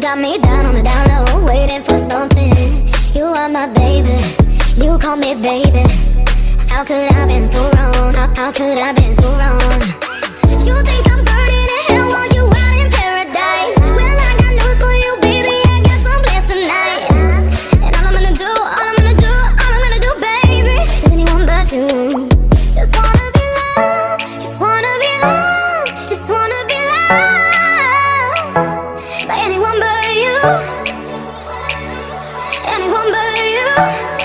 got me down on the down low, waiting for something. You are my baby, you call me baby. How could I been so wrong? How, how could I been so wrong? You think I'm burning in hell while you out in paradise? Well, I got news for you, baby. I got some plans tonight. And all I'm gonna do, all I'm gonna do, all I'm gonna do, baby, is anyone but you. Just wanna be loved, just wanna be loved, just wanna be loved Anyone but you.